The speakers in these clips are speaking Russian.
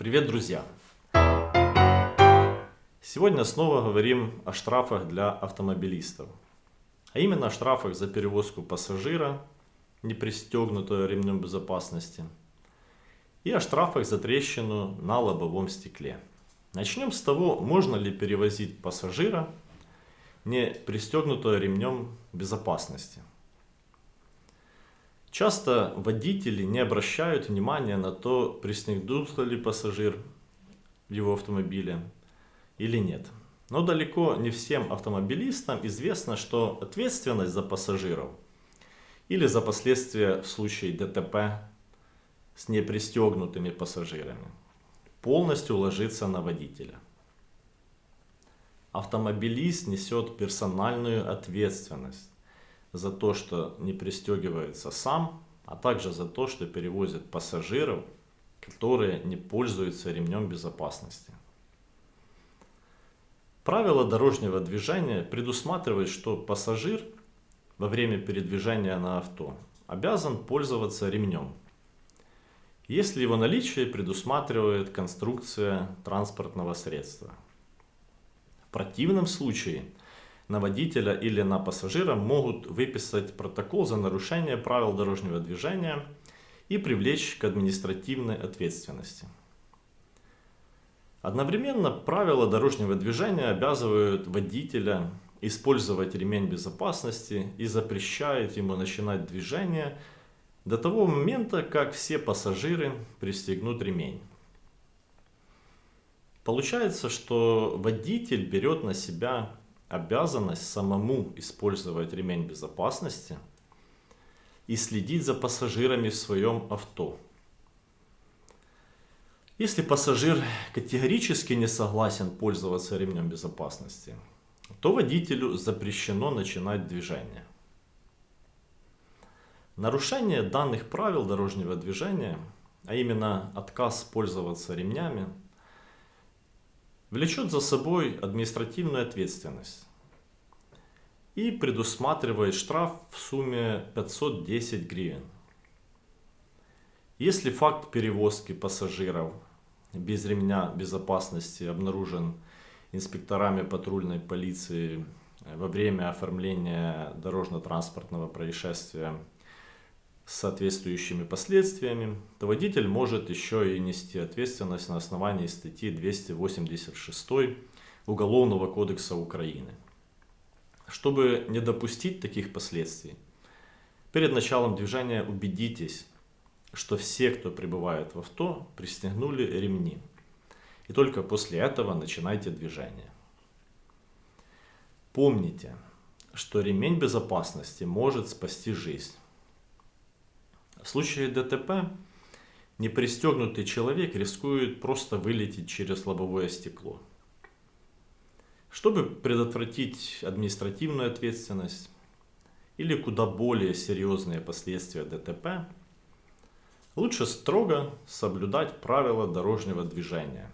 Привет, друзья! Сегодня снова говорим о штрафах для автомобилистов. А именно о штрафах за перевозку пассажира, не пристегнутого ремнем безопасности, и о штрафах за трещину на лобовом стекле. Начнем с того, можно ли перевозить пассажира, не пристегнутого ремнем безопасности. Часто водители не обращают внимания на то, пристегнулся ли пассажир в его автомобиле или нет. Но далеко не всем автомобилистам известно, что ответственность за пассажиров или за последствия в случае ДТП с непристегнутыми пассажирами полностью ложится на водителя. Автомобилист несет персональную ответственность за то, что не пристегивается сам, а также за то, что перевозит пассажиров, которые не пользуются ремнем безопасности. Правило дорожнего движения предусматривает, что пассажир во время передвижения на авто обязан пользоваться ремнем, если его наличие предусматривает конструкция транспортного средства. В противном случае – на водителя или на пассажира могут выписать протокол за нарушение правил дорожного движения и привлечь к административной ответственности. Одновременно правила дорожного движения обязывают водителя использовать ремень безопасности и запрещают ему начинать движение до того момента, как все пассажиры пристегнут ремень. Получается, что водитель берет на себя обязанность самому использовать ремень безопасности и следить за пассажирами в своем авто. Если пассажир категорически не согласен пользоваться ремнем безопасности, то водителю запрещено начинать движение. Нарушение данных правил дорожного движения, а именно отказ пользоваться ремнями, влечет за собой административную ответственность и предусматривает штраф в сумме 510 гривен. Если факт перевозки пассажиров без ремня безопасности обнаружен инспекторами патрульной полиции во время оформления дорожно-транспортного происшествия с соответствующими последствиями, то водитель может еще и нести ответственность на основании статьи 286 Уголовного кодекса Украины. Чтобы не допустить таких последствий, перед началом движения убедитесь, что все, кто прибывает в авто, пристегнули ремни. И только после этого начинайте движение. Помните, что ремень безопасности может спасти жизнь. В случае ДТП непристегнутый человек рискует просто вылететь через лобовое стекло. Чтобы предотвратить административную ответственность или куда более серьезные последствия ДТП, лучше строго соблюдать правила дорожного движения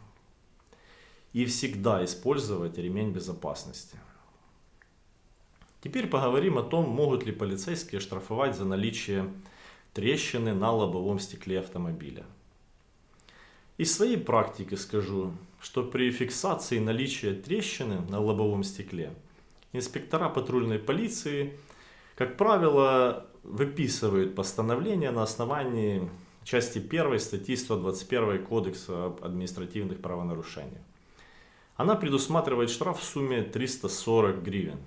и всегда использовать ремень безопасности. Теперь поговорим о том, могут ли полицейские штрафовать за наличие трещины на лобовом стекле автомобиля. Из своей практики скажу, что при фиксации наличия трещины на лобовом стекле инспектора патрульной полиции, как правило, выписывают постановление на основании части 1 статьи 121 Кодекса об административных правонарушениях. Она предусматривает штраф в сумме 340 гривен.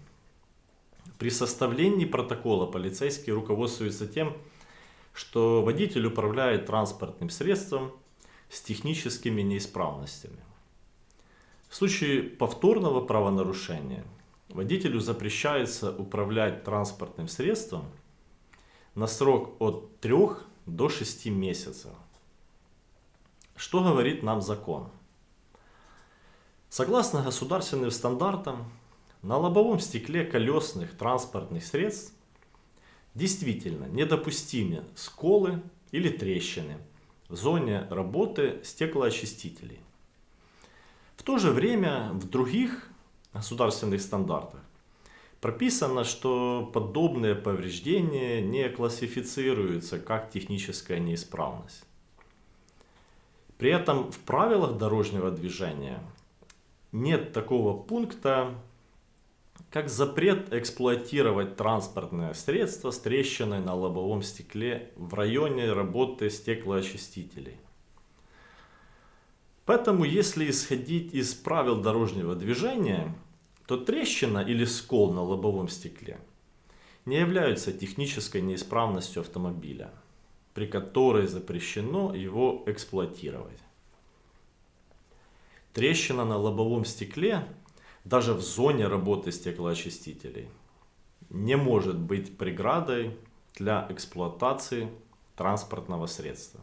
При составлении протокола полицейские руководствуются тем, что водитель управляет транспортным средством с техническими неисправностями. В случае повторного правонарушения водителю запрещается управлять транспортным средством на срок от 3 до 6 месяцев. Что говорит нам закон? Согласно государственным стандартам, на лобовом стекле колесных транспортных средств Действительно, недопустимы сколы или трещины в зоне работы стеклоочистителей. В то же время в других государственных стандартах прописано, что подобные повреждения не классифицируются как техническая неисправность. При этом в правилах дорожного движения нет такого пункта, как запрет эксплуатировать транспортное средство с трещиной на лобовом стекле в районе работы стеклоочистителей. Поэтому, если исходить из правил дорожного движения, то трещина или скол на лобовом стекле не являются технической неисправностью автомобиля, при которой запрещено его эксплуатировать. Трещина на лобовом стекле, даже в зоне работы стеклоочистителей, не может быть преградой для эксплуатации транспортного средства.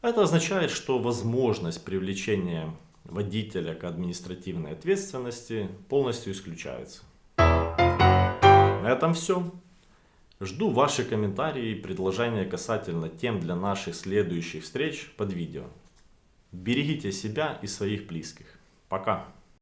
Это означает, что возможность привлечения водителя к административной ответственности полностью исключается. На этом все. Жду ваши комментарии и предложения касательно тем для наших следующих встреч под видео. Берегите себя и своих близких. Пока.